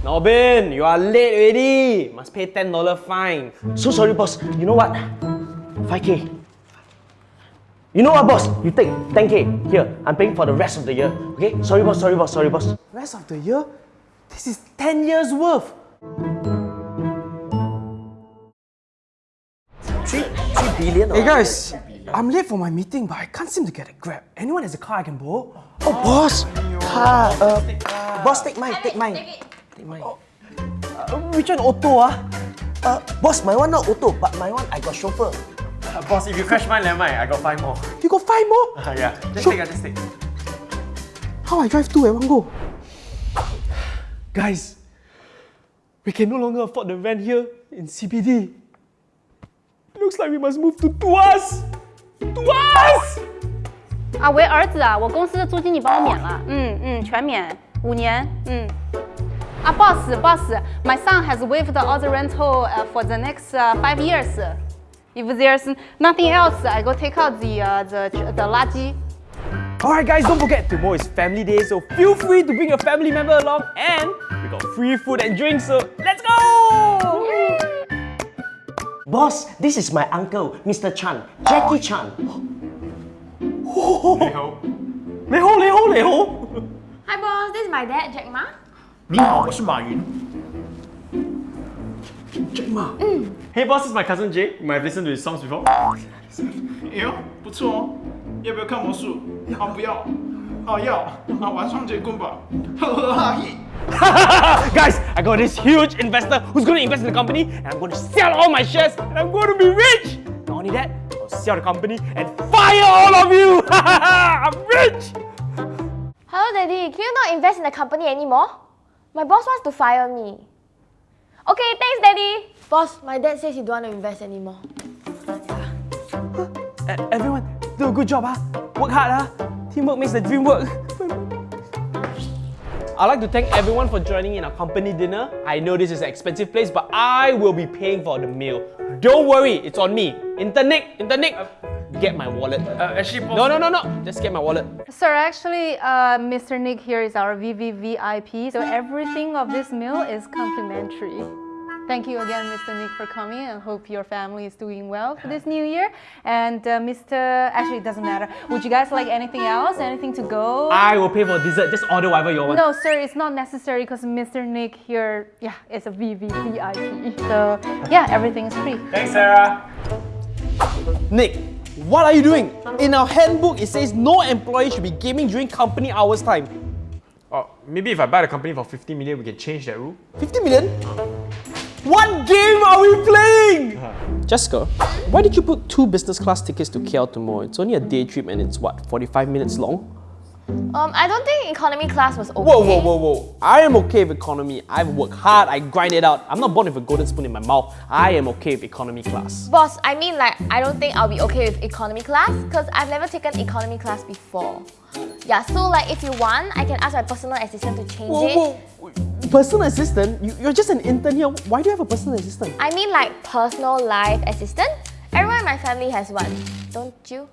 Norbin, you are late already. Must pay $10 fine. So sorry, boss. You know what? 5k. You know what, boss? You take 10k. Here, I'm paying for the rest of the year. Okay? Sorry, boss. Sorry, boss. Sorry, boss. Rest of the year? This is 10 years worth. Three, three billion. Hey guys, I'm late for my meeting, but I can't seem to get a grab. Anyone has a car I can borrow? Oh, boss. Car. Uh, boss, take mine. Take mine. Take mine. Uh, which one auto ah? Uh, boss, my one not auto, but my one I got chauffeur. Uh, boss, if you crash mine, never mind. I got five more. You got five more? Uh, yeah, just Sure. take, uh, just take. How I drive two at one go? Guys, we can no longer afford the rent here in CBD. Looks like we must move to Tuas! Tuas! 啊，为儿子啊，我公司的租金你帮我免了，嗯嗯，全免，五年，嗯。 Ah, boss, boss, my son has waived all the rental uh, for the next uh, five years. If there's nothing else, I go take out the, uh, the, the laji. Alright guys, don't forget, tomorrow is family day, so feel free to bring your family member along and we got free food and drinks, so let's go! Boss, this is my uncle, Mr. Chan, Jackie Chan. Lei Ho. Lei Ho, Hi boss, this is my dad, Jack Ma. 你好，我是马云。 Hey boss, this is my cousin Jay. You might have listened to his songs before. 哎呦，不错哦，要不要看魔术？啊，不要。啊，要。啊，玩双截棍吧。呵呵哈嘿。 Guys, I got this huge investor who's going to invest in the company and I'm going to sell all my shares and I'm going to be rich. Not only that, I'll sell the company and fire all of you. I'm rich. Hello daddy, can you not invest in the company anymore? My boss wants to fire me. Okay, thanks daddy. Boss, my dad says he don't want to invest anymore. E- everyone, do a good job, huh? Work hard, huh? Teamwork makes the dream work. I'd like to thank everyone for joining in our company dinner. I know this is an expensive place, but I will be paying for the meal. Don't worry, it's on me. Internick, Internick, get my wallet. Uh, actually. No, no, no, no. Just get my wallet. Sir, actually, uh, Mr. Nick here is our VVVIP, so everything of this meal is complimentary. Thank you again, Mr. Nick, for coming and hope your family is doing well for this new year. And uh, Mr. Actually, it doesn't matter. Would you guys like anything else? Anything to go? I will pay for dessert. Just order whatever you want. No, sir, it's not necessary because Mr. Nick here, yeah, is a VVVIP. So, yeah, everything is free. Thanks, Sarah. Nick, what are you doing? In our handbook, it says no employee should be gaming during company hours time. Oh, maybe if I buy the company for 50 million, we can change that rule. 50 million? What game are we playing? Uh-huh. Jessica, why did you book two business class tickets to KL tomorrow? It's only a day trip and it's what, 45 minutes long? Um, I don't think economy class was okay. Whoa, whoa, whoa, whoa. I am okay with economy. I've worked hard, I grind it out. I'm not born with a golden spoon in my mouth. I am okay with economy class. Boss, I mean like, I don't think I'll be okay with economy class because I've never taken economy class before. Yeah, so like if you want, I can ask my personal assistant to change Whoa, it. whoa. Personal assistant? You, you're just an intern here. Why do you have a personal assistant? I mean like personal life assistant. Everyone in my family has one, don't you?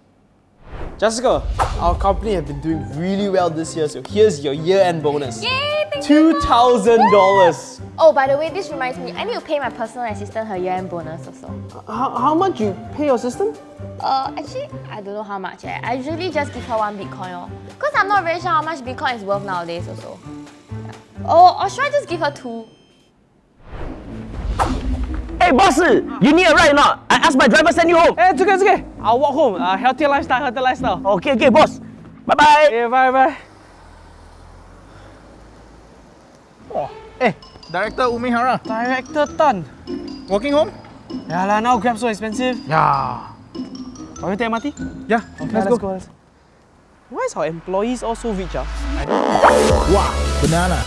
Jessica, our company have been doing really well this year, so here's your year-end bonus. Yay, thank you. $2,000. Oh, by the way, this reminds me, I need to pay my personal assistant her year-end bonus also. How, how much you pay your assistant? Uh, actually, I don't know how much. Eh. I usually just give her one Bitcoin. Because I'm not very sure how much Bitcoin is worth nowadays also. Yeah. Oh, or should I just give her two? Hey, boss, you need a ride or not? I asked my driver send you home. Hey, it's okay, it's okay. I'll walk home. Uh, healthier lifestyle, healthier lifestyle. Okay, okay, boss. Bye bye. Okay, bye bye. Oh, Eh, Director Umi Hara, Director Tan. walking home? Yeah lah, now Grab so expensive. Yeah. Are we take MRT? Yeah, Okay, let's, let's go. go. Why is our employees all so rich? Ah? Wow, banana.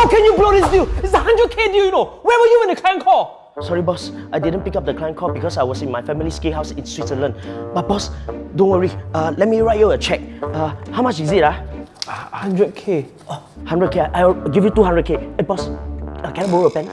How can you blow this deal? It's a 100k deal, you know. Where were you when the client called? Sorry, boss. I didn't pick up the client call because I was in my family ski house in Switzerland. But boss, don't worry. Uh, let me write you a check. Uh, how much is it? Ah, 100k. oh, 100k. I'll give you 200k. Hey, boss, uh, can I borrow a pen?